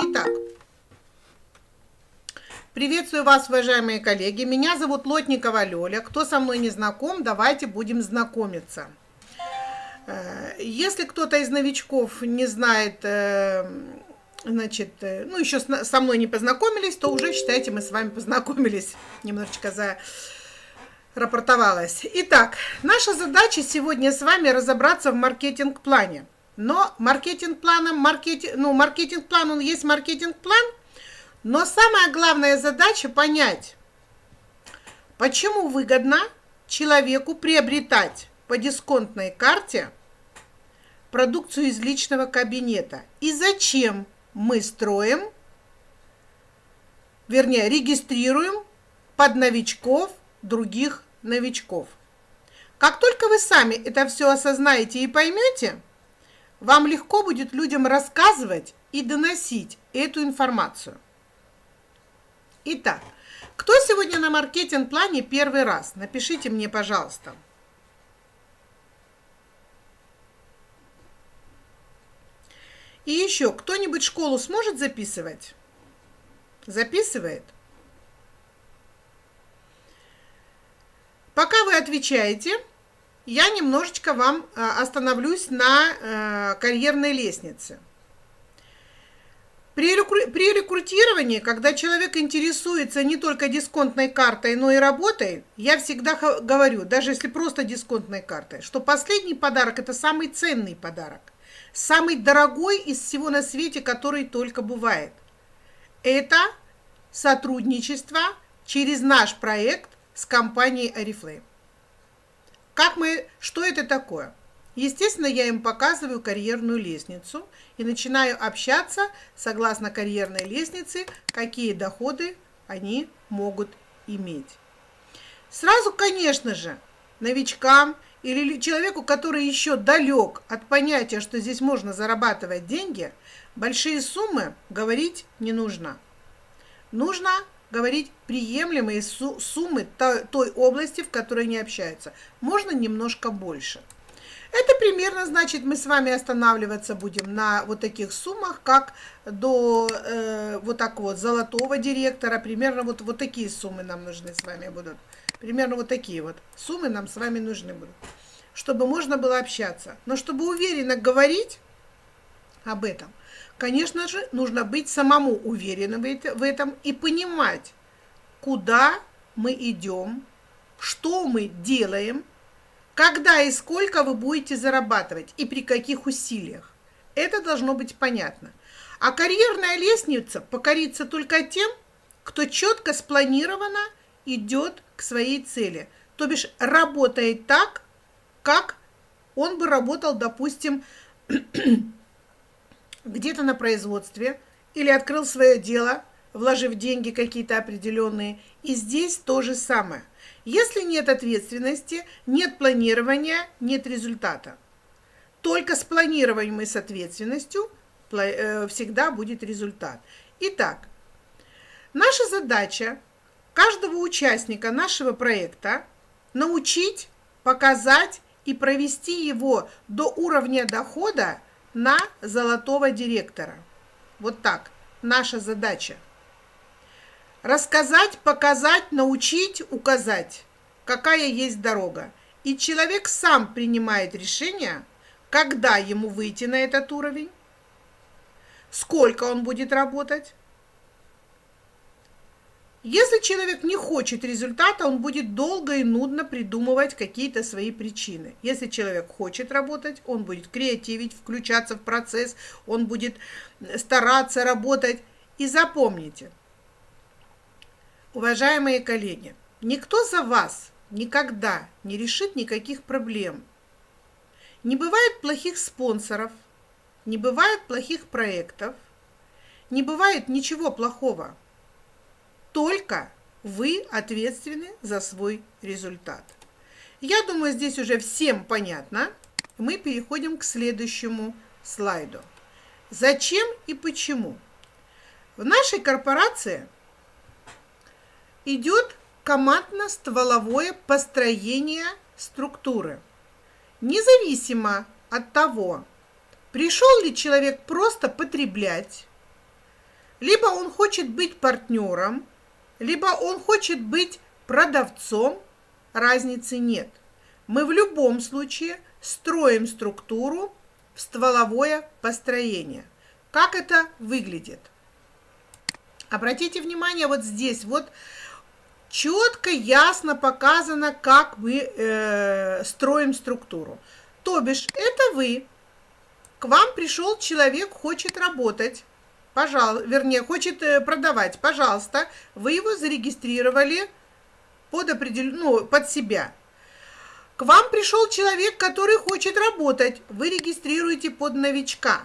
Итак, приветствую вас, уважаемые коллеги. Меня зовут Лотникова Лёля. Кто со мной не знаком, давайте будем знакомиться. Э, если кто-то из новичков не знает, э, значит, э, ну, еще со мной не познакомились, то уже, считайте, мы с вами познакомились. Немножечко за рапортовалась. Итак, наша задача сегодня с вами разобраться в маркетинг-плане. Но маркетинг-планом, маркетинг, ну, маркетинг-план, он есть маркетинг-план, но самая главная задача понять, почему выгодно человеку приобретать по дисконтной карте продукцию из личного кабинета и зачем мы строим, вернее, регистрируем под новичков других новичков. Как только вы сами это все осознаете и поймете, вам легко будет людям рассказывать и доносить эту информацию. Итак, кто сегодня на маркетинг-плане первый раз? Напишите мне, пожалуйста. И еще, кто-нибудь школу сможет записывать? Записывает? Пока вы отвечаете, я немножечко вам э, остановлюсь на э, карьерной лестнице. При, рекрутировании, когда человек интересуется не только дисконтной картой, но и работой, я всегда говорю, даже если просто дисконтной картой, что последний подарок – это самый ценный подарок, самый дорогой из всего на свете, который только бывает. Это сотрудничество через наш проект с компанией Oriflame. Как мы, что это такое? Естественно, я им показываю карьерную лестницу и начинаю общаться согласно карьерной лестнице, какие доходы они могут иметь. Сразу, конечно же, новичкам или человеку, который еще далек от понятия, что здесь можно зарабатывать деньги, большие суммы говорить не нужно. Нужно говорить приемлемые суммы той области, в которой они общаются. Можно немножко больше. Это примерно значит, мы с вами останавливаться будем на вот таких суммах, как до э, вот так вот золотого директора. Примерно вот, вот такие суммы нам нужны с вами будут. Примерно вот такие вот суммы нам с вами нужны будут. Чтобы можно было общаться. Но чтобы уверенно говорить об этом, Конечно же, нужно быть самому уверенным в этом и понимать, куда мы идем, что мы делаем, когда и сколько вы будете зарабатывать и при каких усилиях. Это должно быть понятно. А карьерная лестница покорится только тем, кто четко спланированно идет к своей цели. То бишь работает так, как он бы работал, допустим, где-то на производстве или открыл свое дело, вложив деньги какие-то определенные. И здесь то же самое. Если нет ответственности, нет планирования, нет результата. Только с планированием и с ответственностью э, всегда будет результат. Итак, наша задача каждого участника нашего проекта научить, показать и провести его до уровня дохода на золотого директора. Вот так. Наша задача. Рассказать, показать, научить, указать, какая есть дорога. И человек сам принимает решение, когда ему выйти на этот уровень, сколько он будет работать, если человек не хочет результата, он будет долго и нудно придумывать какие-то свои причины. Если человек хочет работать, он будет креативить, включаться в процесс, он будет стараться работать. И запомните, уважаемые коллеги, никто за вас никогда не решит никаких проблем. Не бывает плохих спонсоров, не бывает плохих проектов, не бывает ничего плохого только вы ответственны за свой результат. Я думаю, здесь уже всем понятно. Мы переходим к следующему слайду. Зачем и почему? В нашей корпорации идет командно-стволовое построение структуры. Независимо от того, пришел ли человек просто потреблять, Либо он хочет быть партнером, либо он хочет быть продавцом, разницы нет. Мы в любом случае строим структуру в стволовое построение. Как это выглядит? Обратите внимание, вот здесь вот четко, ясно показано, как мы э, строим структуру. То бишь, это вы, к вам пришел человек, хочет работать, пожалуйста, вернее, хочет э, продавать, пожалуйста, вы его зарегистрировали под, определен... ну, под себя. К вам пришел человек, который хочет работать, вы регистрируете под новичка.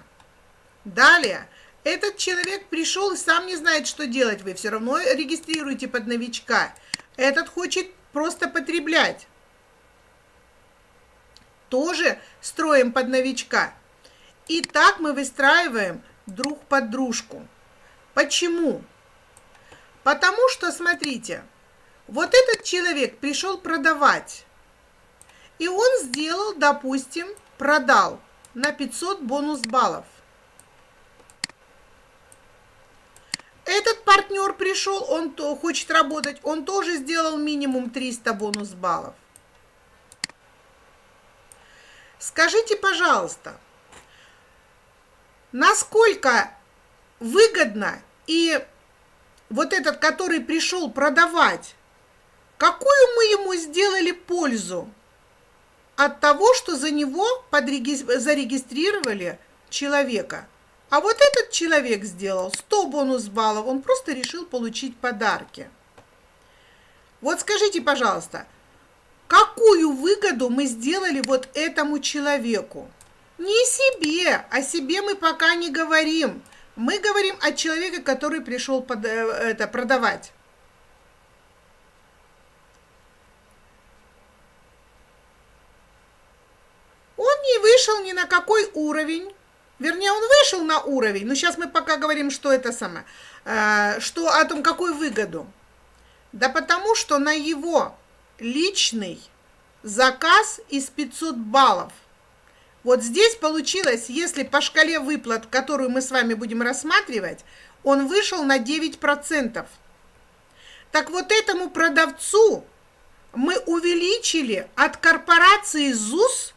Далее, этот человек пришел и сам не знает, что делать. Вы все равно регистрируете под новичка. Этот хочет просто потреблять. Тоже строим под новичка. И так мы выстраиваем друг под дружку. Почему? Потому что, смотрите, вот этот человек пришел продавать. И он сделал, допустим, продал на 500 бонус баллов. Этот партнер пришел, он то, хочет работать, он тоже сделал минимум 300 бонус баллов. Скажите, пожалуйста, насколько выгодно и вот этот, который пришел продавать, какую мы ему сделали пользу от того, что за него зарегистрировали человека – а вот этот человек сделал 100 бонус баллов, он просто решил получить подарки. Вот скажите, пожалуйста, какую выгоду мы сделали вот этому человеку? Не себе, о себе мы пока не говорим. Мы говорим о человеке, который пришел под, э, это, продавать. Он не вышел ни на какой уровень, Вернее, он вышел на уровень, но сейчас мы пока говорим, что это самое, э, что о том, какую выгоду. Да потому что на его личный заказ из 500 баллов. Вот здесь получилось, если по шкале выплат, которую мы с вами будем рассматривать, он вышел на 9%. Так вот этому продавцу мы увеличили от корпорации ЗУС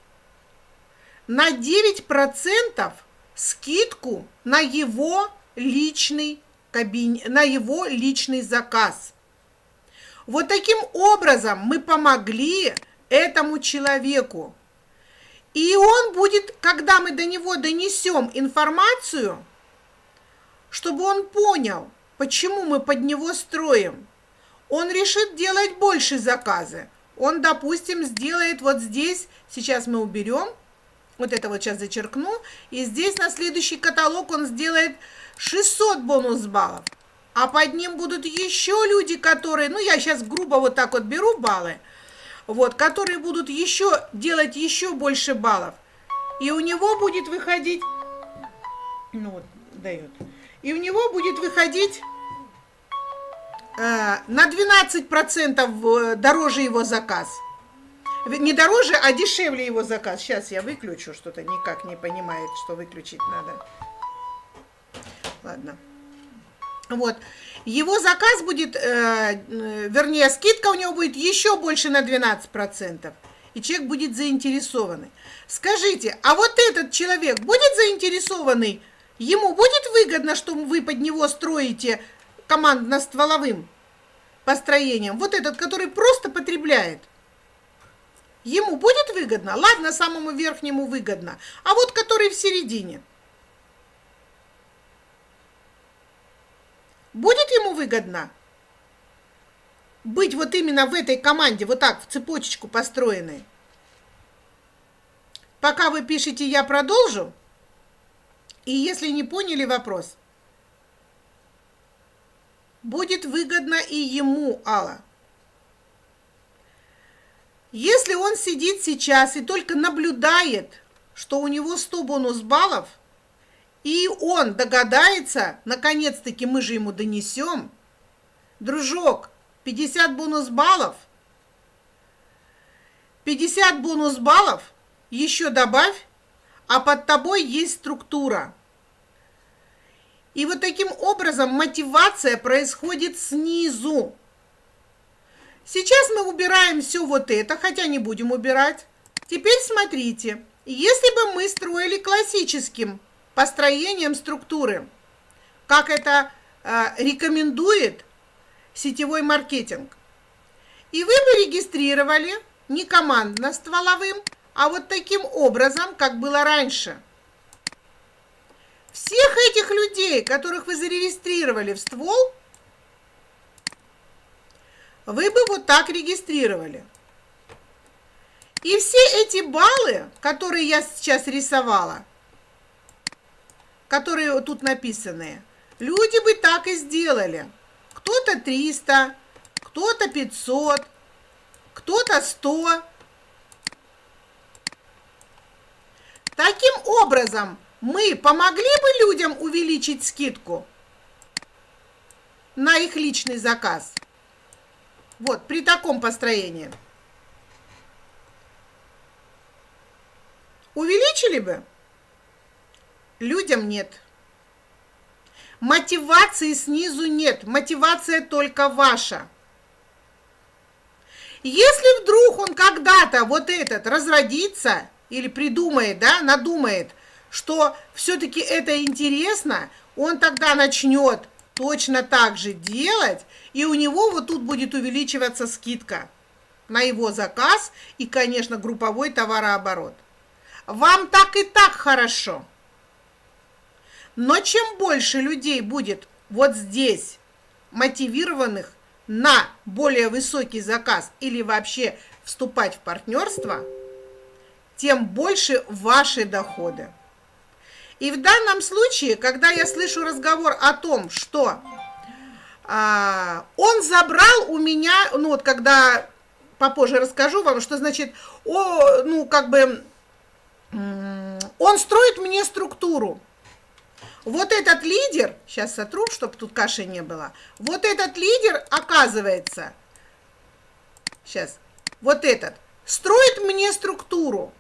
на 9% скидку на его личный кабин... на его личный заказ. Вот таким образом мы помогли этому человеку. И он будет, когда мы до него донесем информацию, чтобы он понял, почему мы под него строим, он решит делать больше заказы. Он, допустим, сделает вот здесь, сейчас мы уберем – вот это вот сейчас зачеркну. И здесь на следующий каталог он сделает 600 бонус баллов. А под ним будут еще люди, которые, ну я сейчас грубо вот так вот беру баллы, вот, которые будут еще делать еще больше баллов. И у него будет выходить, ну вот, дает, и у него будет выходить э, на 12% э, дороже его заказ не дороже, а дешевле его заказ. Сейчас я выключу, что-то никак не понимает, что выключить надо. Ладно. Вот. Его заказ будет, э, э вернее, скидка у него будет еще больше на 12%. И человек будет заинтересованный. Скажите, а вот этот человек будет заинтересованный? Ему будет выгодно, что вы под него строите командно-стволовым построением? Вот этот, который просто потребляет – Ему будет выгодно? Ладно, самому верхнему выгодно. А вот который в середине. Будет ему выгодно быть вот именно в этой команде, вот так, в цепочечку построенной? Пока вы пишете, я продолжу. И если не поняли вопрос, будет выгодно и ему, Алла. Если он сидит сейчас и только наблюдает, что у него 100 бонус баллов, и он догадается, наконец-таки мы же ему донесем, дружок, 50 бонус баллов, 50 бонус баллов, еще добавь, а под тобой есть структура. И вот таким образом мотивация происходит снизу. Сейчас мы убираем все вот это, хотя не будем убирать. Теперь смотрите, если бы мы строили классическим построением структуры, как это э, рекомендует сетевой маркетинг, и вы бы регистрировали не командно стволовым, а вот таким образом, как было раньше. Всех этих людей, которых вы зарегистрировали в ствол, вы бы вот так регистрировали. И все эти баллы, которые я сейчас рисовала, которые тут написаны, люди бы так и сделали. Кто-то 300, кто-то 500, кто-то 100. Таким образом, мы помогли бы людям увеличить скидку на их личный заказ. Вот, при таком построении. Увеличили бы? Людям нет. Мотивации снизу нет. Мотивация только ваша. Если вдруг он когда-то вот этот разродится или придумает, да, надумает, что все-таки это интересно, он тогда начнет точно так же делать, и у него вот тут будет увеличиваться скидка на его заказ и, конечно, групповой товарооборот. Вам так и так хорошо. Но чем больше людей будет вот здесь мотивированных на более высокий заказ или вообще вступать в партнерство, тем больше ваши доходы. И в данном случае, когда я слышу разговор о том, что а, он забрал у меня, ну вот когда попозже расскажу вам, что значит, о, ну как бы, он строит мне структуру. Вот этот лидер, сейчас сотру, чтобы тут каши не было, вот этот лидер, оказывается, сейчас, вот этот, строит мне структуру.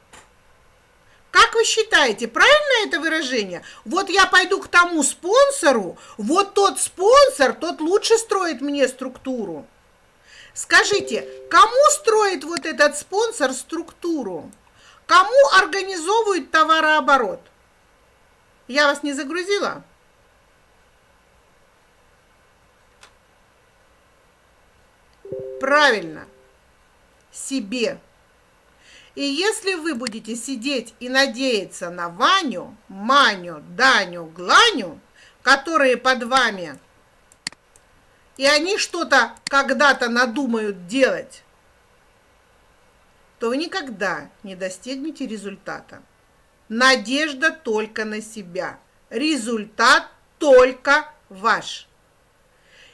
Как вы считаете, правильно это выражение? Вот я пойду к тому спонсору, вот тот спонсор, тот лучше строит мне структуру. Скажите, кому строит вот этот спонсор структуру? Кому организовывает товарооборот? Я вас не загрузила? Правильно. Себе. И если вы будете сидеть и надеяться на Ваню, Маню, Даню, Гланю, которые под вами, и они что-то когда-то надумают делать, то вы никогда не достигнете результата. Надежда только на себя. Результат только ваш.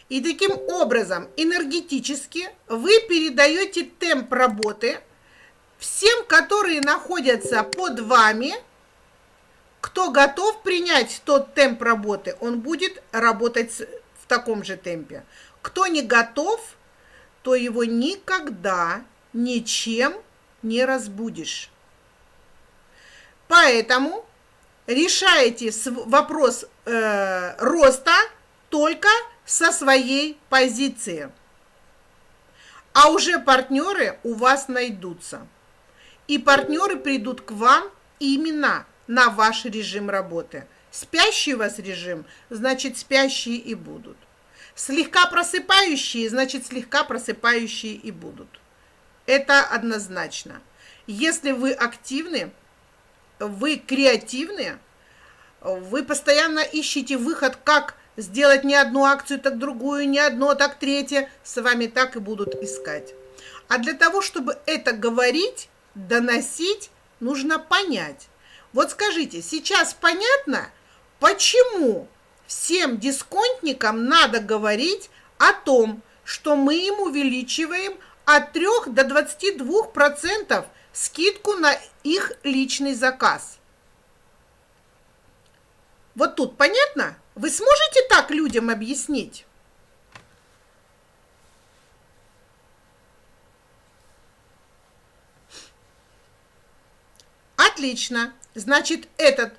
И таким образом энергетически вы передаете темп работы – всем, которые находятся под вами, кто готов принять тот темп работы, он будет работать в таком же темпе. Кто не готов, то его никогда ничем не разбудишь. Поэтому решаете вопрос э, роста только со своей позиции. А уже партнеры у вас найдутся и партнеры придут к вам именно на ваш режим работы. Спящий у вас режим, значит спящие и будут. Слегка просыпающие, значит слегка просыпающие и будут. Это однозначно. Если вы активны, вы креативны, вы постоянно ищете выход, как сделать не одну акцию, так другую, не одно, так третье, с вами так и будут искать. А для того, чтобы это говорить, доносить, нужно понять. Вот скажите, сейчас понятно, почему всем дисконтникам надо говорить о том, что мы им увеличиваем от 3 до 22% скидку на их личный заказ. Вот тут понятно? Вы сможете так людям объяснить? Отлично. Значит, этот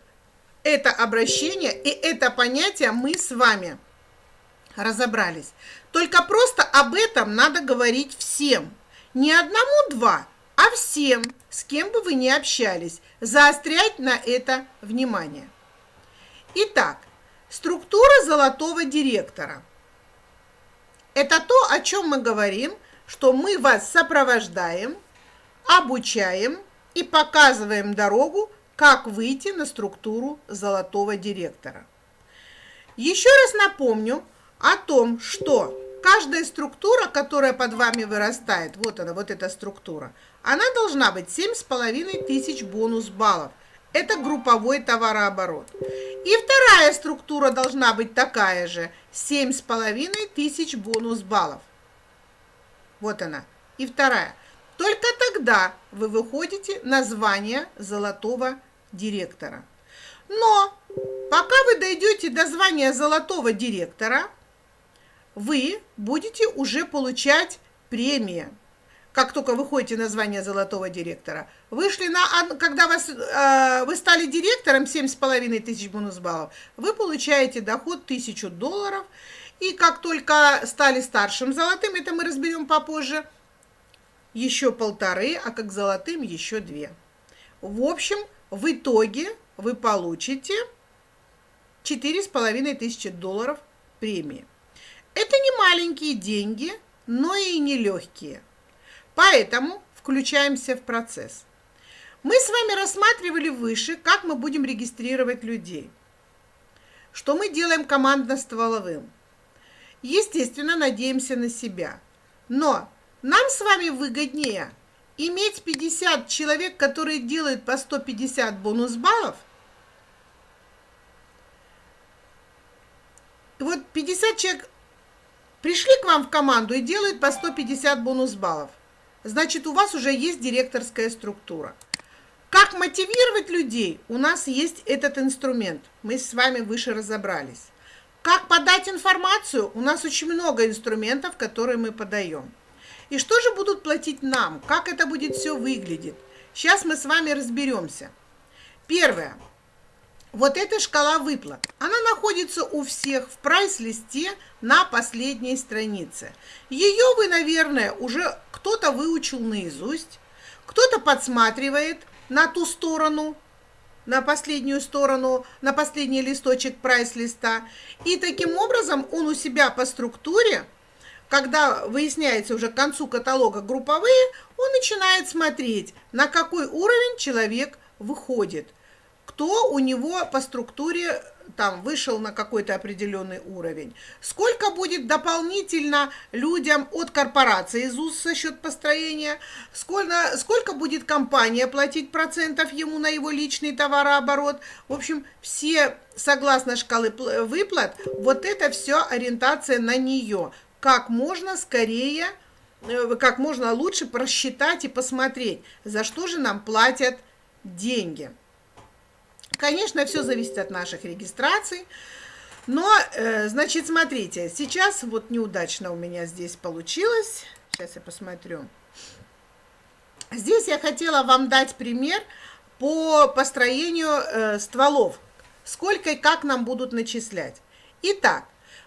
это обращение и это понятие мы с вами разобрались. Только просто об этом надо говорить всем. Не одному-два, а всем, с кем бы вы ни общались. Заострять на это внимание. Итак, структура золотого директора. Это то, о чем мы говорим, что мы вас сопровождаем, обучаем и показываем дорогу, как выйти на структуру золотого директора. Еще раз напомню о том, что каждая структура, которая под вами вырастает, вот она, вот эта структура, она должна быть 7,5 тысяч бонус баллов. Это групповой товарооборот. И вторая структура должна быть такая же, 7,5 тысяч бонус баллов. Вот она. И вторая. Только тогда вы выходите на звание золотого директора. Но пока вы дойдете до звания золотого директора, вы будете уже получать премии. Как только вы ходите на звание золотого директора. Вышли на, когда вас, э, вы стали директором, 7,5 тысяч бонус баллов, вы получаете доход 1000 долларов. И как только стали старшим золотым, это мы разберем попозже, еще полторы, а как золотым еще две. В общем, в итоге вы получите 4,5 тысячи долларов премии. Это не маленькие деньги, но и не легкие. Поэтому включаемся в процесс. Мы с вами рассматривали выше, как мы будем регистрировать людей. Что мы делаем командно-стволовым. Естественно, надеемся на себя. Но нам с вами выгоднее иметь 50 человек, которые делают по 150 бонус баллов – вот 50 человек пришли к вам в команду и делают по 150 бонус баллов. Значит, у вас уже есть директорская структура. Как мотивировать людей? У нас есть этот инструмент. Мы с вами выше разобрались. Как подать информацию? У нас очень много инструментов, которые мы подаем. И что же будут платить нам? Как это будет все выглядеть? Сейчас мы с вами разберемся. Первое. Вот эта шкала выплат, она находится у всех в прайс-листе на последней странице. Ее вы, наверное, уже кто-то выучил наизусть, кто-то подсматривает на ту сторону, на последнюю сторону, на последний листочек прайс-листа. И таким образом он у себя по структуре, когда выясняется уже к концу каталога групповые, он начинает смотреть, на какой уровень человек выходит – кто у него по структуре там вышел на какой-то определенный уровень. Сколько будет дополнительно людям от корпорации ЗУС за счет построения, сколько, сколько будет компания платить процентов ему на его личный товарооборот. В общем, все, согласно шкалы выплат, вот это все ориентация на нее. Как можно скорее, э, как можно лучше просчитать и посмотреть, за что же нам платят деньги. Конечно, все зависит от наших регистраций. Но, э, значит, смотрите, сейчас вот неудачно у меня здесь получилось. Сейчас я посмотрю. Здесь я хотела вам дать пример по построению э, стволов. Сколько и как нам будут начислять. Итак,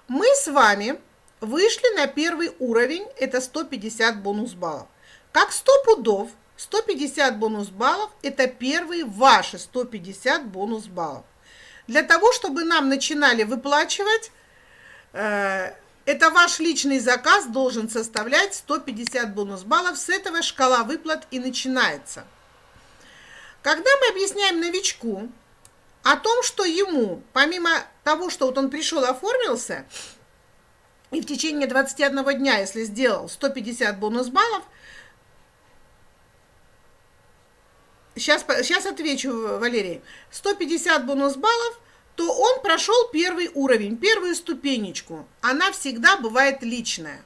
мы с вами вышли на первый уровень, это 150 бонус баллов. Как 100 пудов 150 бонус баллов – это первые ваши 150 бонус баллов. Для того, чтобы нам начинали выплачивать, э, это ваш личный заказ должен составлять 150 бонус баллов. С этого шкала выплат и начинается. Когда мы объясняем новичку о том, что ему, помимо того, что вот он пришел, оформился, и в течение 21 дня, если сделал 150 бонус баллов – сейчас, сейчас отвечу, Валерий, 150 бонус баллов, то он прошел первый уровень, первую ступенечку. Она всегда бывает личная.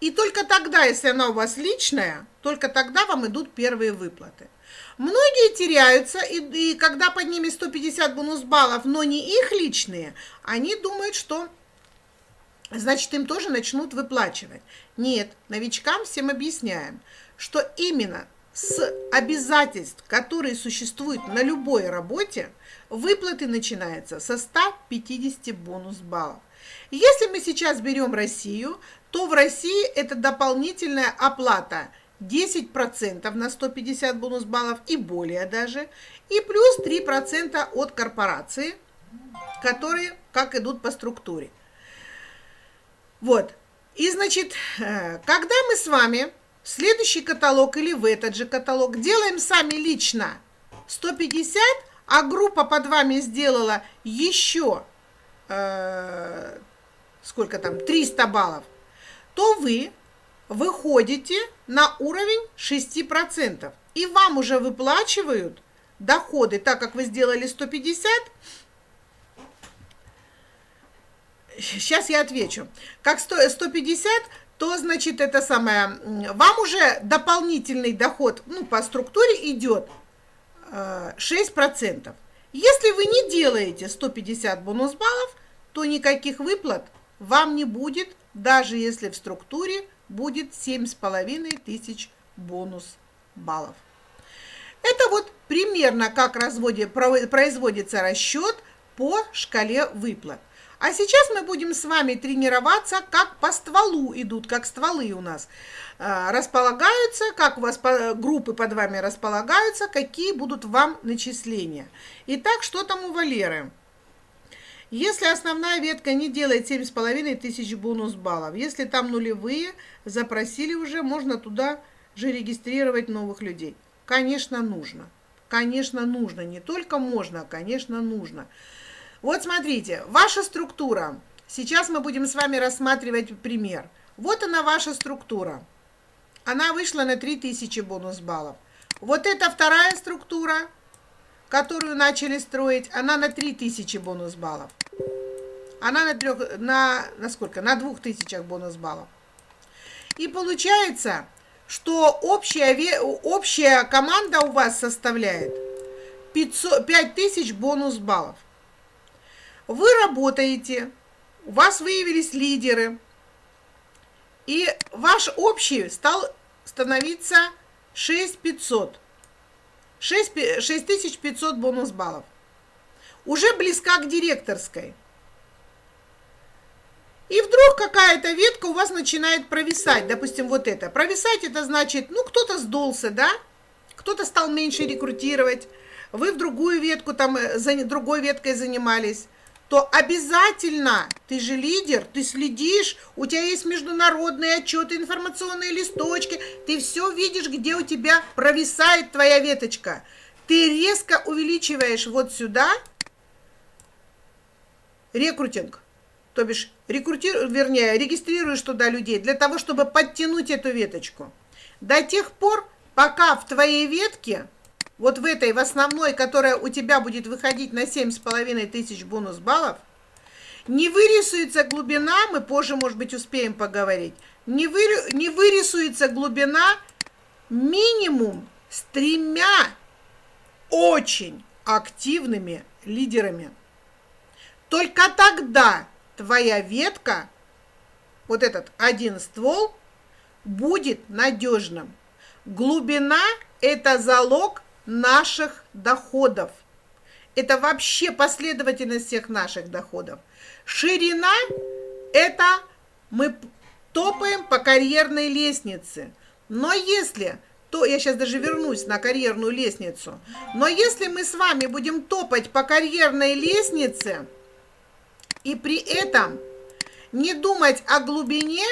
И только тогда, если она у вас личная, только тогда вам идут первые выплаты. Многие теряются, и, и когда под ними 150 бонус баллов, но не их личные, они думают, что значит им тоже начнут выплачивать. Нет, новичкам всем объясняем, что именно с обязательств, которые существуют на любой работе, выплаты начинаются со 150 бонус баллов. Если мы сейчас берем Россию, то в России это дополнительная оплата 10% на 150 бонус баллов и более даже, и плюс 3% от корпорации, которые как идут по структуре. Вот. И значит, э, когда мы с вами следующий каталог или в этот же каталог делаем сами лично 150, а группа под вами сделала еще э, сколько там, 300 баллов, то вы выходите на уровень 6%. И вам уже выплачивают доходы, так как вы сделали 150. Сейчас я отвечу. Как 150, то значит это самое, вам уже дополнительный доход ну, по структуре идет 6%. Э, Если вы не делаете 150 бонус баллов, то никаких выплат вам не будет, даже если в структуре будет 7,5 тысяч бонус баллов. Это вот примерно как разводе, производится расчет по шкале выплат. А сейчас мы будем с вами тренироваться, как по стволу идут, как стволы у нас э, располагаются, как у вас группы под вами располагаются, какие будут вам начисления. Итак, что там у Валеры? Если основная ветка не делает 7,5 тысяч бонус баллов, если там нулевые, запросили уже, можно туда же регистрировать новых людей. Конечно, нужно. Конечно, нужно. Не только можно, а, конечно, нужно. Вот смотрите, ваша структура. Сейчас мы будем с вами рассматривать пример. Вот она ваша структура. Она вышла на 3000 бонус баллов. Вот эта вторая структура, которую начали строить, она на 3000 бонус баллов. Она на, трех, на, на сколько? На 2000 бонус баллов. И получается, что общая, общая команда у вас составляет 500, 5000 бонус баллов. Вы работаете, у вас выявились лидеры, и ваш общий стал становиться 6500. 6500 бонус баллов. Уже близка к директорской. И вдруг какая-то ветка у вас начинает провисать, допустим, вот это. Провисать это значит, ну, кто-то сдулся, да? Кто-то стал меньше рекрутировать, вы в другую ветку, там, э, за другой веткой занимались то обязательно, ты же лидер, ты следишь, у тебя есть международные отчеты, информационные листочки, ты все видишь, где у тебя провисает твоя веточка. Ты резко увеличиваешь вот сюда рекрутинг, то бишь рекрутируешь, вернее, регистрируешь туда людей для того, чтобы подтянуть эту веточку. До тех пор, пока в твоей ветке вот в этой, в основной, которая у тебя будет выходить на 7,5 тысяч бонус баллов, не вырисуется глубина, мы позже, может быть, успеем поговорить, не, вы, не вырисуется глубина минимум с тремя очень активными лидерами. Только тогда твоя ветка, вот этот один ствол, будет надежным. Глубина – это залог наших доходов. Это вообще последовательность всех наших доходов. Ширина – это мы топаем по карьерной лестнице. Но если, то я сейчас даже вернусь на карьерную лестницу, но если мы с вами будем топать по карьерной лестнице и при этом не думать о глубине,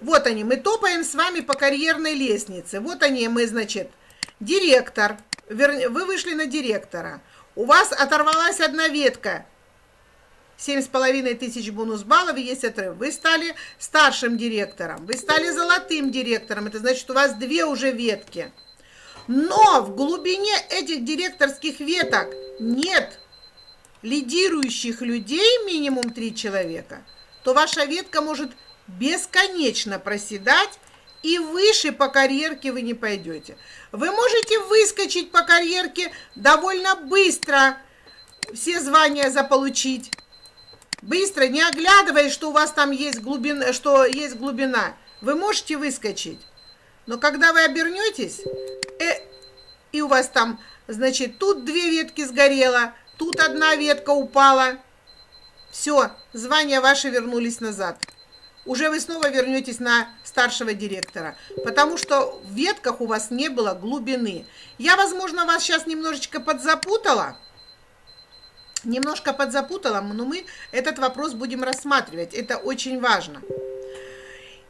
вот они, мы топаем с вами по карьерной лестнице. Вот они, мы, значит, директор, вернее, вы вышли на директора, у вас оторвалась одна ветка, семь с половиной тысяч бонус баллов, есть отрыв. Вы стали старшим директором, вы стали золотым директором, это значит, у вас две уже ветки. Но в глубине этих директорских веток нет лидирующих людей, минимум три человека, то ваша ветка может бесконечно проседать, и выше по карьерке вы не пойдете. Вы можете выскочить по карьерке довольно быстро, все звания заполучить. Быстро, не оглядываясь, что у вас там есть глубина, что есть глубина. Вы можете выскочить. Но когда вы обернетесь, э, и у вас там, значит, тут две ветки сгорело, тут одна ветка упала, все, звания ваши вернулись назад. Уже вы снова вернетесь на старшего директора, потому что в ветках у вас не было глубины. Я, возможно, вас сейчас немножечко подзапутала, немножко подзапутала, но мы этот вопрос будем рассматривать. Это очень важно.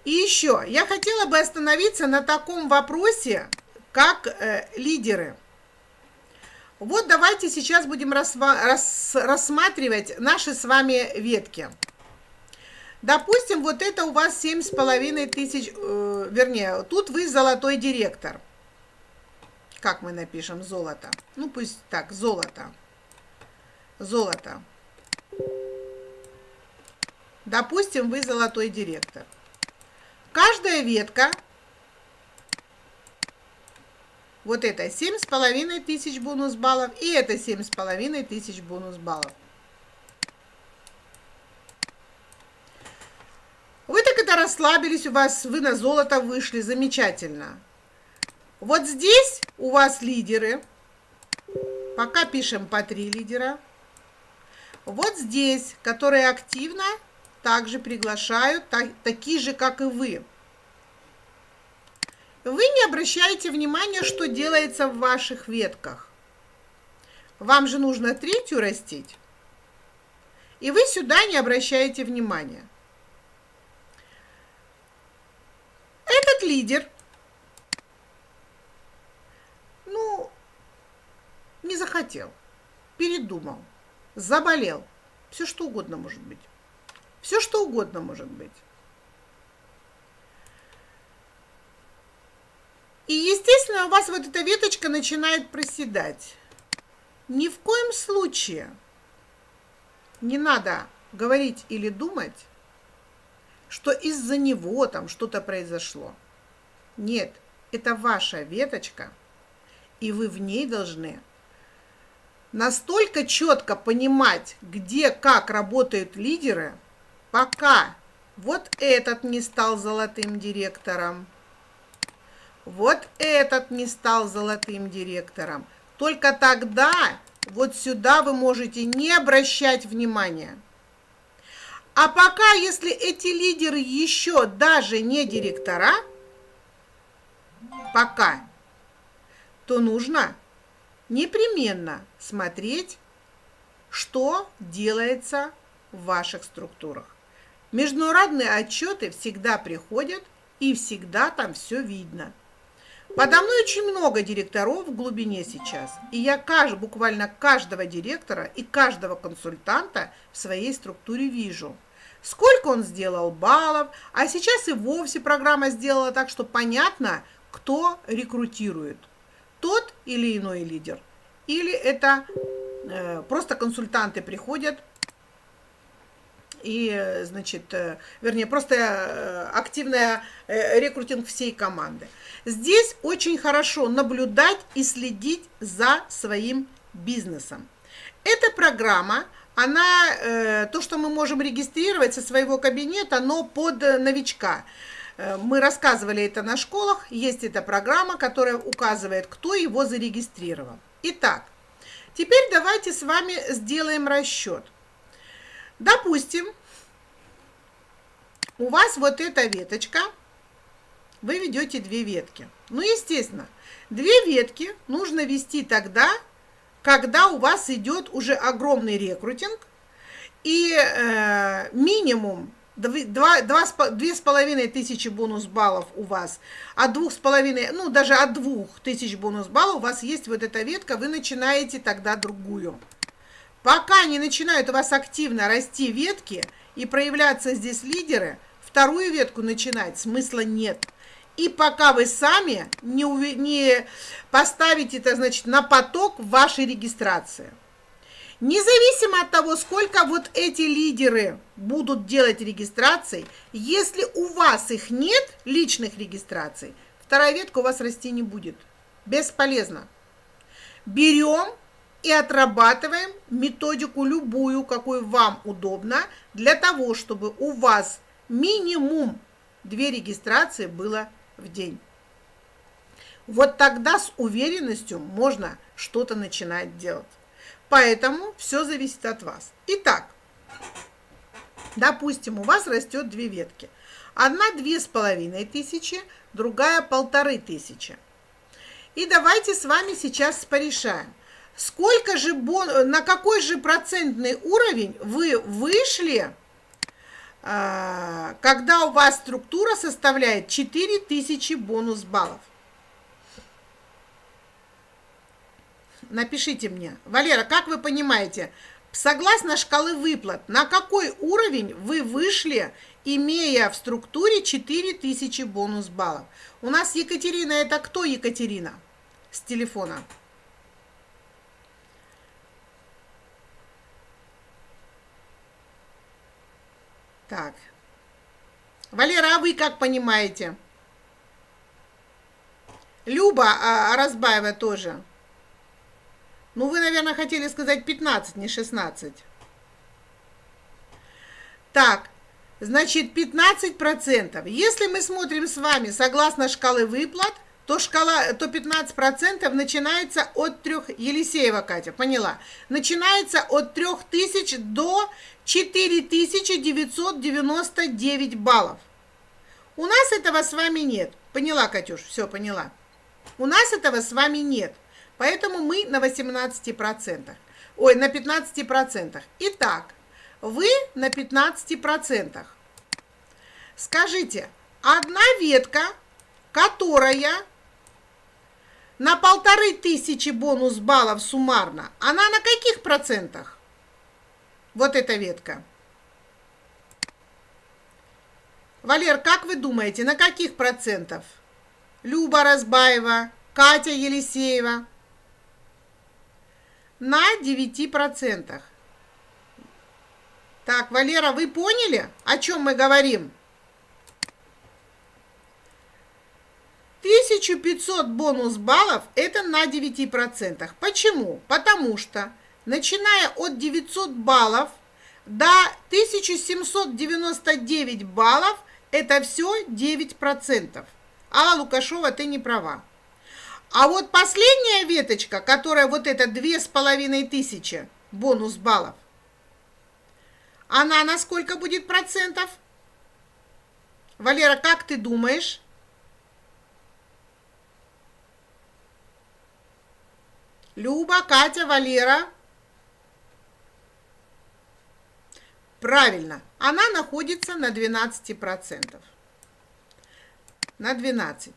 И еще, я хотела бы остановиться на таком вопросе, как э, лидеры. Вот давайте сейчас будем рас, рассматривать наши с вами ветки. Допустим, вот это у вас семь с половиной тысяч, э, вернее, тут вы золотой директор. Как мы напишем золото? Ну, пусть так, золото. Золото. Допустим, вы золотой директор. Каждая ветка, вот это семь с половиной тысяч бонус баллов, и это семь с половиной тысяч бонус баллов. Это расслабились, у вас вы на золото вышли, замечательно. Вот здесь у вас лидеры, пока пишем по три лидера. Вот здесь, которые активно также приглашают, так, такие же, как и вы. Вы не обращаете внимания, что делается в ваших ветках. Вам же нужно третью растить, и вы сюда не обращаете внимания. Лидер, ну, не захотел, передумал, заболел, все что угодно может быть. Все что угодно может быть. И, естественно, у вас вот эта веточка начинает проседать. Ни в коем случае не надо говорить или думать, что из-за него там что-то произошло. Нет, это ваша веточка, и вы в ней должны настолько четко понимать, где, как работают лидеры – Пока вот этот не стал золотым директором, вот этот не стал золотым директором. Только тогда вот сюда вы можете не обращать внимания. А пока, если эти лидеры еще даже не директора, пока, то нужно непременно смотреть, что делается в ваших структурах. Международные отчеты всегда приходят, и всегда там все видно. Подо мной очень много директоров в глубине сейчас, и я кажд, буквально каждого директора и каждого консультанта в своей структуре вижу. Сколько он сделал баллов, а сейчас и вовсе программа сделала так, что понятно, кто рекрутирует. Тот или иной лидер. Или это э, просто консультанты приходят и, значит, э, вернее, просто э, активная э, рекрутинг всей команды. Здесь очень хорошо наблюдать и следить за своим бизнесом. Эта программа, она, то, что мы можем регистрировать со своего кабинета, но под новичка. Мы рассказывали это на школах, есть эта программа, которая указывает, кто его зарегистрировал. Итак, теперь давайте с вами сделаем расчет. Допустим, у вас вот эта веточка, вы ведете две ветки. Ну, естественно, две ветки нужно вести тогда, когда у вас идет уже огромный рекрутинг, и э, минимум две с половиной тысячи бонус баллов у вас, от двух с половиной, ну даже от двух тысяч бонус баллов у вас есть вот эта ветка, вы начинаете тогда другую. Пока не начинают у вас активно расти ветки и проявляться здесь лидеры, вторую ветку начинать смысла нет. И пока вы сами не, не поставите это, значит, на поток вашей регистрации. Независимо от того, сколько вот эти лидеры будут делать регистраций, если у вас их нет, личных регистраций, вторая ветка у вас расти не будет. Бесполезно. Берем и отрабатываем методику любую, какую вам удобно, для того, чтобы у вас минимум две регистрации было в день. Вот тогда с уверенностью можно что-то начинать делать. Поэтому все зависит от вас. Итак, допустим, у вас растет две ветки. Одна две с половиной тысячи, другая полторы тысячи. И давайте с вами сейчас порешаем. Сколько же на какой же процентный уровень вы вышли, а, когда у вас структура составляет 4000 бонус баллов? Напишите мне. Валера, как вы понимаете, согласно шкалы выплат, на какой уровень вы вышли, имея в структуре 4000 бонус баллов? У нас Екатерина, это кто Екатерина с телефона? Так. Валера, а вы как понимаете? Люба а, Разбаева тоже. Ну, вы, наверное, хотели сказать 15, не 16. Так, значит, 15%. Если мы смотрим с вами согласно шкалы выплат, то, шкала, то 15% начинается от 3, Елисеева Катя, поняла, начинается от 3000 до 4999 баллов. У нас этого с вами нет. Поняла, Катюш, все, поняла. У нас этого с вами нет. Поэтому мы на 18%. Ой, на 15%. Итак, вы на 15%. Скажите, одна ветка, которая на полторы тысячи бонус баллов суммарно, она на каких процентах? Вот эта ветка. Валер, как вы думаете, на каких процентов? Люба Разбаева, Катя Елисеева на 9%. Так, Валера, вы поняли, о чем мы говорим? 1500 бонус баллов это на 9%. Почему? Потому что, начиная от 900 баллов до 1799 баллов, это все 9%. Алла Лукашова, ты не права. А вот последняя веточка, которая вот эта две с половиной тысячи бонус баллов, она на сколько будет процентов? Валера, как ты думаешь? Люба, Катя, Валера. Правильно, она находится на 12%. На 12%.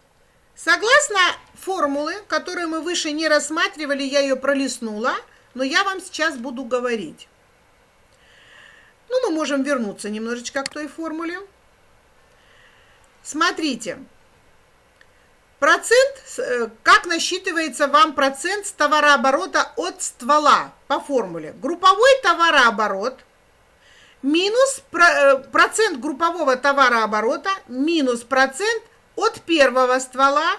Согласно формулы, которую мы выше не рассматривали, я ее пролистнула, но я вам сейчас буду говорить. Ну, мы можем вернуться немножечко к той формуле. Смотрите, процент, э, как насчитывается вам процент с товарооборота от ствола по формуле? Групповой товарооборот минус э, процент группового товарооборота минус процент от первого ствола,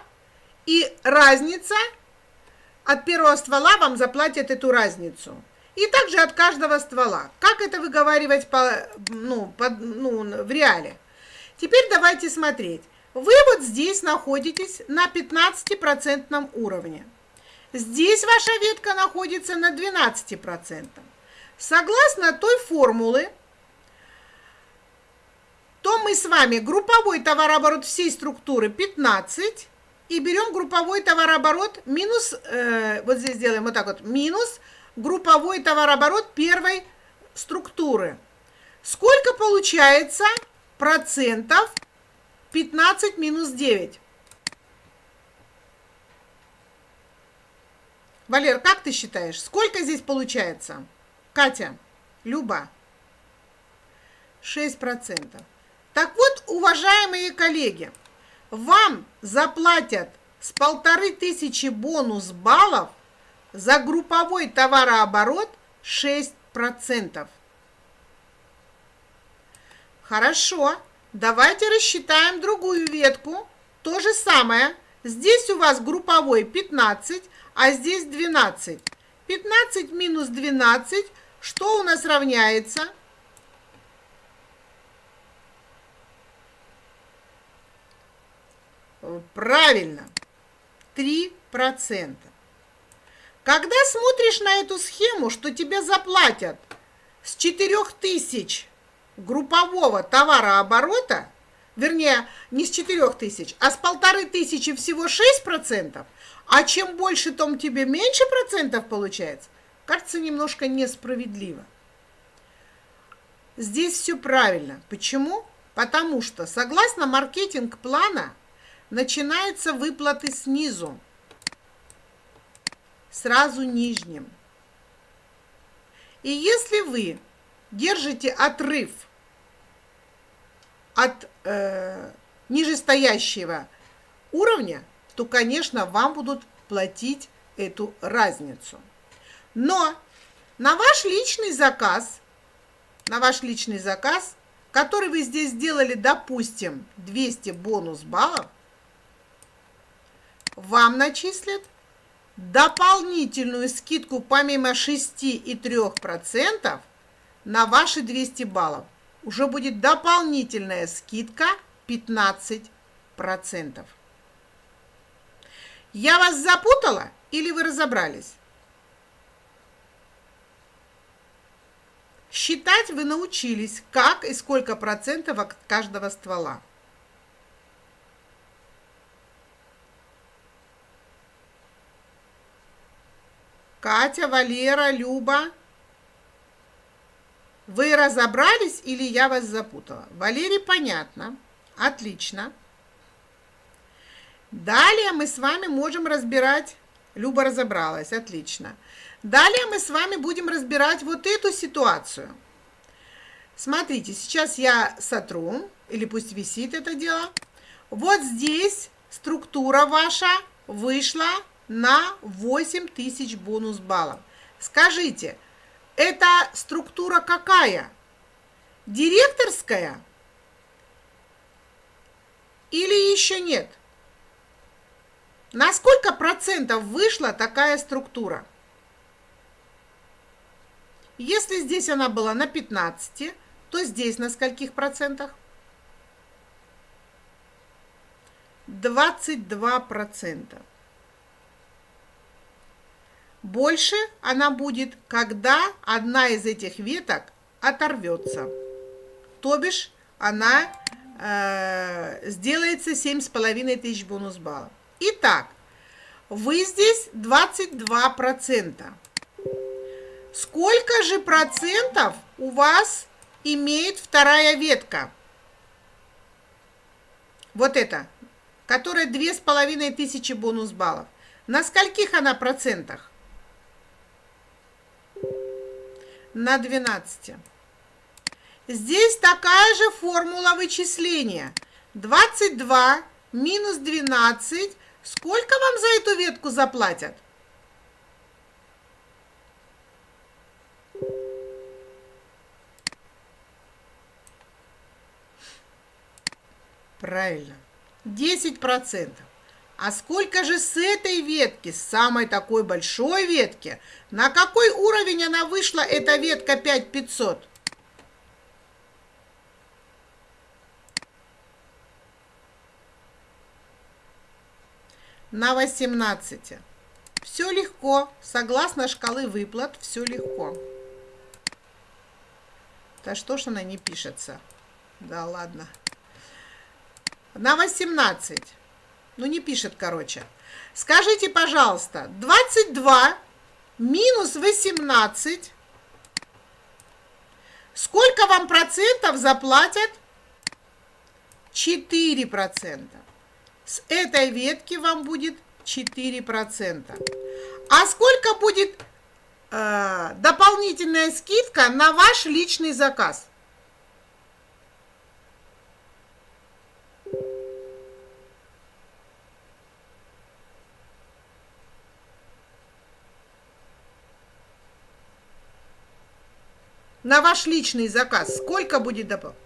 и разница от первого ствола вам заплатят эту разницу. И также от каждого ствола. Как это выговаривать по, ну, по, ну, в реале? Теперь давайте смотреть. Вы вот здесь находитесь на 15% уровне. Здесь ваша ветка находится на 12%. Согласно той формулы, то мы с вами групповой товарооборот всей структуры 15 и берем групповой товарооборот минус, э, вот здесь делаем вот так вот, минус групповой товарооборот первой структуры. Сколько получается процентов 15 минус 9? Валер, как ты считаешь, сколько здесь получается? Катя, Люба, 6%. Так вот, уважаемые коллеги, вам заплатят с полторы тысячи бонус баллов за групповой товарооборот 6%. Хорошо, давайте рассчитаем другую ветку. То же самое. Здесь у вас групповой 15, а здесь 12. 15 минус 12, что у нас равняется? Правильно. 3%. Когда смотришь на эту схему, что тебе заплатят с 4000 группового товарооборота, вернее, не с 4000, а с полторы тысячи всего 6%, а чем больше, том тебе меньше процентов получается, кажется немножко несправедливо. Здесь все правильно. Почему? Потому что, согласно маркетинг-плана, начинаются выплаты снизу сразу нижним. И если вы держите отрыв от э, нижестоящего уровня, то, конечно, вам будут платить эту разницу. Но на ваш личный заказ, на ваш личный заказ, который вы здесь сделали, допустим, 200 бонус баллов, вам начислят дополнительную скидку помимо 6 и 3% на ваши 200 баллов. Уже будет дополнительная скидка 15%. Я вас запутала или вы разобрались? Считать вы научились, как и сколько процентов от каждого ствола. Катя, Валера, Люба. Вы разобрались или я вас запутала? Валерий, понятно. Отлично. Далее мы с вами можем разбирать... Люба разобралась, отлично. Далее мы с вами будем разбирать вот эту ситуацию. Смотрите, сейчас я сотру, или пусть висит это дело. Вот здесь структура ваша вышла на 8 тысяч бонус баллов. Скажите, эта структура какая? Директорская? Или еще нет? На сколько процентов вышла такая структура? Если здесь она была на 15, то здесь на скольких процентах? 22 процента. Больше она будет, когда одна из этих веток оторвется. То бишь она э, сделается 7,5 тысяч бонус баллов. Итак, вы здесь 22%. Сколько же процентов у вас имеет вторая ветка? Вот это, которая 2500 бонус баллов. На скольких она процентах? На 12. Здесь такая же формула вычисления. 22 минус 12. Сколько вам за эту ветку заплатят? Правильно. 10 процентов. А сколько же с этой ветки, с самой такой большой ветки, на какой уровень она вышла, эта ветка 5500? На 18. Все легко. Согласно шкалы выплат, все легко. Да что ж она не пишется? Да ладно. На 18. Ну, не пишет, короче. Скажите, пожалуйста, 22 минус 18. Сколько вам процентов заплатят? 4 процента. С этой ветки вам будет 4 процента. А сколько будет э, дополнительная скидка на ваш личный заказ? на ваш личный заказ сколько будет добавлено?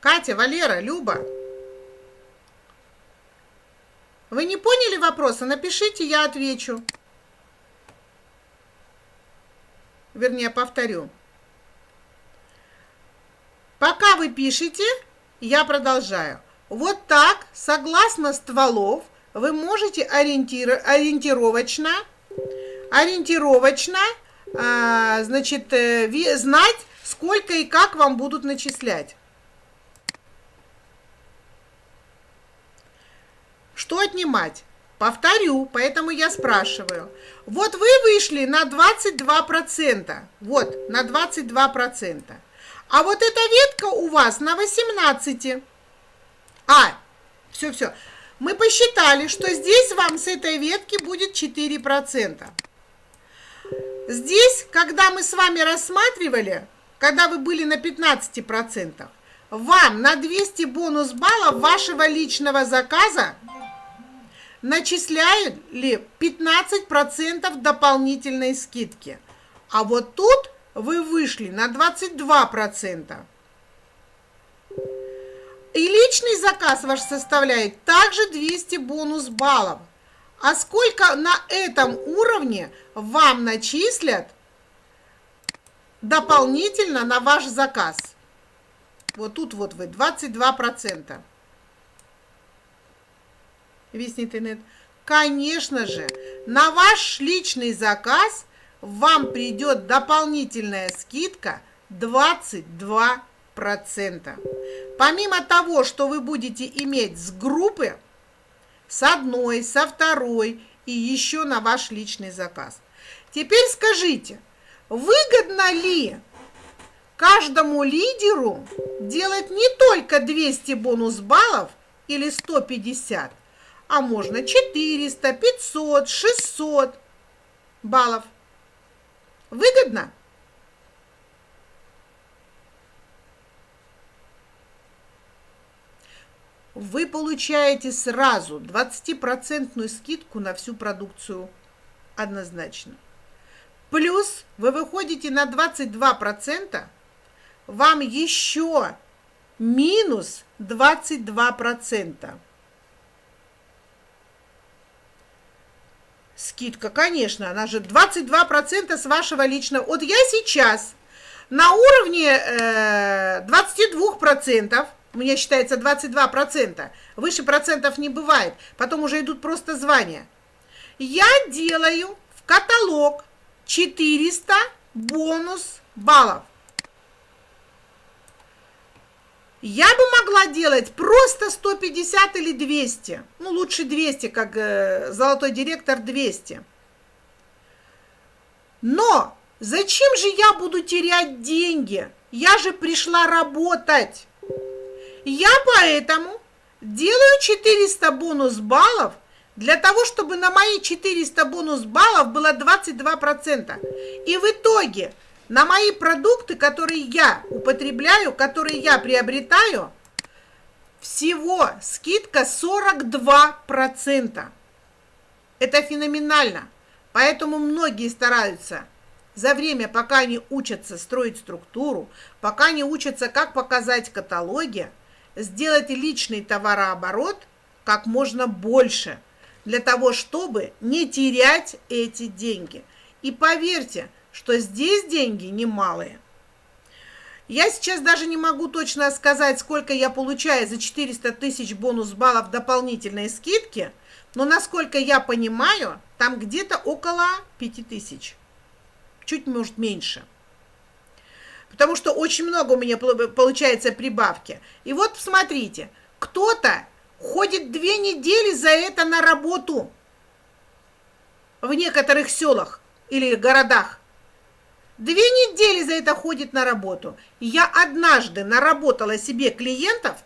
Катя, Валера, Люба. Вы не поняли вопроса? Напишите, я отвечу. Вернее, повторю. Пока вы пишете, я продолжаю. Вот так, согласно стволов, вы можете ориентир, ориентировочно, ориентировочно, э, значит, э, знать, сколько и как вам будут начислять. Что отнимать? Повторю, поэтому я спрашиваю. Вот вы вышли на 22%. Вот, на 22%. А вот эта ветка у вас на 18. А, все-все. Мы посчитали, что здесь вам с этой ветки будет 4%. Здесь, когда мы с вами рассматривали, когда вы были на 15%, вам на 200 бонус баллов вашего личного заказа начисляют ли 15% дополнительной скидки. А вот тут вы вышли на 22%. И личный заказ ваш составляет также 200 бонус баллов. А сколько на этом уровне вам начислят дополнительно на ваш заказ? Вот тут вот вы 22% весь интернет. Конечно же, на ваш личный заказ вам придет дополнительная скидка 22%. Помимо того, что вы будете иметь с группы, с одной, со второй и еще на ваш личный заказ. Теперь скажите, выгодно ли каждому лидеру делать не только 200 бонус баллов или 150, а можно 400, 500, 600 баллов. Выгодно? Вы получаете сразу 20% скидку на всю продукцию однозначно. Плюс вы выходите на 22%, вам еще минус 22%. Скидка, конечно, она же 22% с вашего личного. Вот я сейчас на уровне э, 22%, у меня считается 22%, выше процентов не бывает, потом уже идут просто звания. Я делаю в каталог 400 бонус баллов. Я бы могла делать просто 150 или 200. Ну, лучше 200, как э, золотой директор 200. Но зачем же я буду терять деньги? Я же пришла работать. Я поэтому делаю 400 бонус баллов для того, чтобы на мои 400 бонус баллов было 22%. И в итоге на мои продукты, которые я употребляю, которые я приобретаю, всего скидка 42%. Это феноменально. Поэтому многие стараются за время, пока они учатся строить структуру, пока они учатся, как показать каталоги, сделать личный товарооборот как можно больше, для того, чтобы не терять эти деньги. И поверьте, что здесь деньги немалые. Я сейчас даже не могу точно сказать, сколько я получаю за 400 тысяч бонус баллов дополнительной скидки, но насколько я понимаю, там где-то около 5000. Чуть, может, меньше. Потому что очень много у меня получается прибавки. И вот смотрите, кто-то ходит две недели за это на работу в некоторых селах или городах. Две недели за это ходит на работу. Я однажды наработала себе клиентов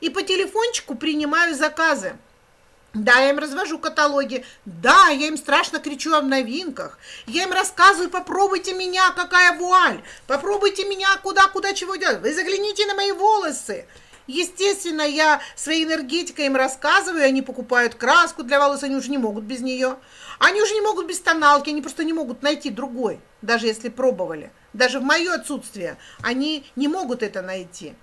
и по телефончику принимаю заказы. Да, я им развожу каталоги. Да, я им страшно кричу о новинках. Я им рассказываю, попробуйте меня, какая вуаль. Попробуйте меня, куда, куда, чего делать. Вы загляните на мои волосы. Естественно, я своей энергетикой им рассказываю, они покупают краску для волос, они уже не могут без нее. Они уже не могут без тоналки, они просто не могут найти другой, даже если пробовали. Даже в мое отсутствие они не могут это найти.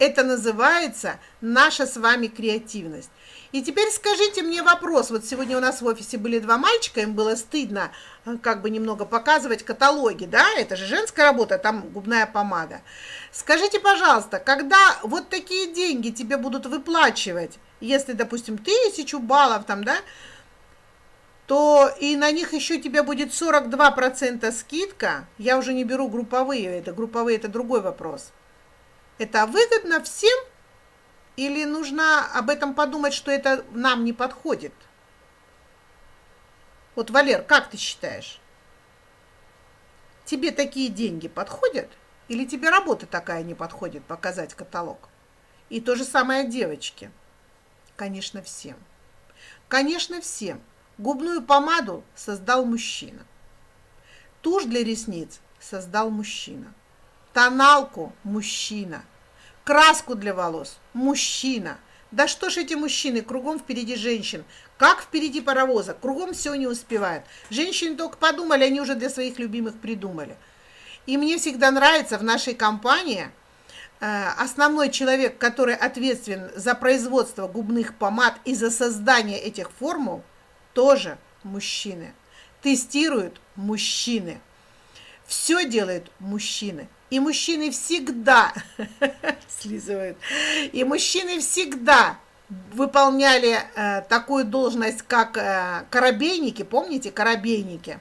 Это называется наша с вами креативность. И теперь скажите мне вопрос. Вот сегодня у нас в офисе были два мальчика, им было стыдно э, как бы немного показывать каталоги, да? Это же женская работа, там губная помада. Скажите, пожалуйста, когда вот такие деньги тебе будут выплачивать, если, допустим, тысячу баллов там, да, то и на них еще тебе будет 42% скидка. Я уже не беру групповые, это групповые, это другой вопрос. Это выгодно всем или нужно об этом подумать, что это нам не подходит? Вот, Валер, как ты считаешь? Тебе такие деньги подходят? Или тебе работа такая не подходит, показать каталог? И то же самое девочки. Конечно, всем. Конечно, всем. Губную помаду создал мужчина. Тушь для ресниц создал мужчина. Тоналку – мужчина. Краску для волос – мужчина. Да что ж эти мужчины, кругом впереди женщин. Как впереди паровоза, кругом все не успевают. Женщины только подумали, они уже для своих любимых придумали. И мне всегда нравится в нашей компании э, основной человек, который ответственен за производство губных помад и за создание этих формул, тоже мужчины. Тестируют мужчины. Все делают мужчины. И мужчины всегда слизывают. И мужчины всегда выполняли э, такую должность, как э, корабейники. Помните, корабейники?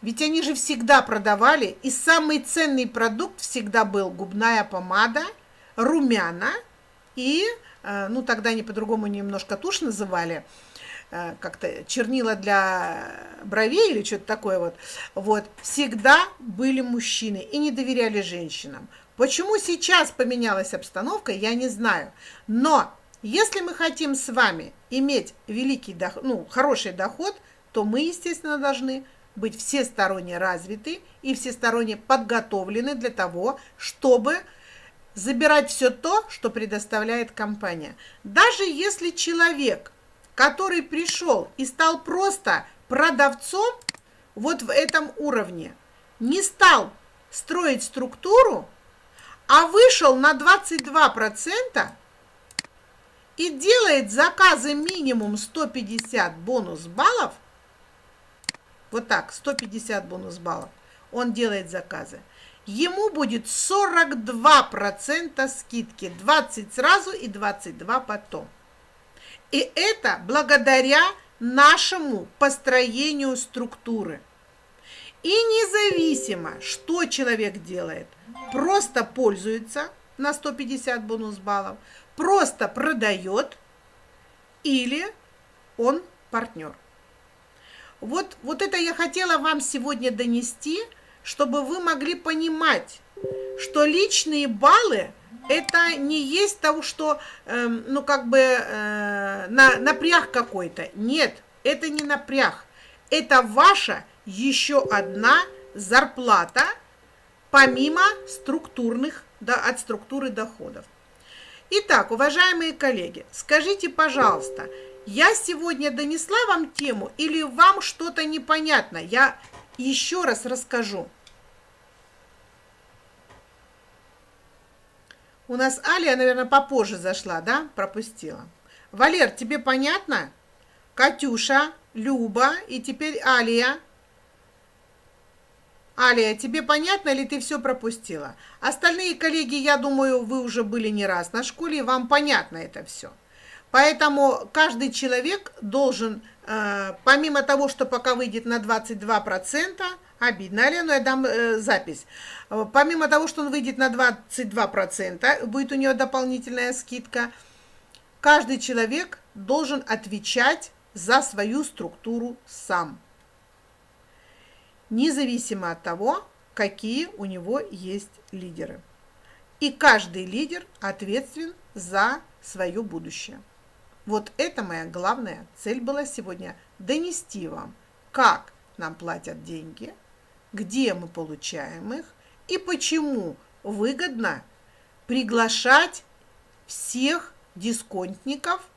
Ведь они же всегда продавали, и самый ценный продукт всегда был губная помада, румяна и, э, ну тогда они по-другому немножко тушь называли, Э, как-то чернила для бровей или что-то такое вот, вот, всегда были мужчины и не доверяли женщинам. Почему сейчас поменялась обстановка, я не знаю. Но если мы хотим с вами иметь великий доход, ну, хороший доход, то мы, естественно, должны быть всесторонне развиты и всесторонне подготовлены для того, чтобы забирать все то, что предоставляет компания. Даже если человек – который пришел и стал просто продавцом вот в этом уровне, не стал строить структуру, а вышел на 22% и делает заказы минимум 150 бонус баллов, вот так, 150 бонус баллов, он делает заказы, ему будет 42% скидки, 20 сразу и 22 потом. И это благодаря нашему построению структуры. И независимо, что человек делает, просто пользуется на 150 бонус баллов, просто продает или он партнер. Вот, вот это я хотела вам сегодня донести, чтобы вы могли понимать, что личные баллы это не есть того, что, э, ну, как бы, э, на, напряг какой-то. Нет, это не напряг. Это ваша еще одна зарплата, помимо структурных, да, от структуры доходов. Итак, уважаемые коллеги, скажите, пожалуйста, я сегодня донесла вам тему или вам что-то непонятно? Я еще раз расскажу. У нас Алия, наверное, попозже зашла, да? Пропустила. Валер, тебе понятно? Катюша, Люба и теперь Алия. Алия, тебе понятно или ты все пропустила? Остальные коллеги, я думаю, вы уже были не раз на школе, и вам понятно это все. Поэтому каждый человек должен, э, помимо того, что пока выйдет на 22%, Обидно, Алену я дам э, запись. Э, помимо того, что он выйдет на 22%, будет у него дополнительная скидка, каждый человек должен отвечать за свою структуру сам. Независимо от того, какие у него есть лидеры. И каждый лидер ответственен за свое будущее. Вот это моя главная цель была сегодня – донести вам, как нам платят деньги – где мы получаем их и почему выгодно приглашать всех дисконтников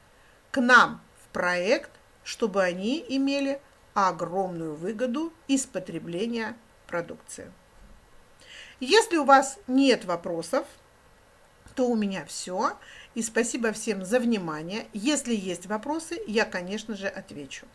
к нам в проект, чтобы они имели огромную выгоду из потребления продукции. Если у вас нет вопросов, что у меня все. И спасибо всем за внимание. Если есть вопросы, я, конечно же, отвечу.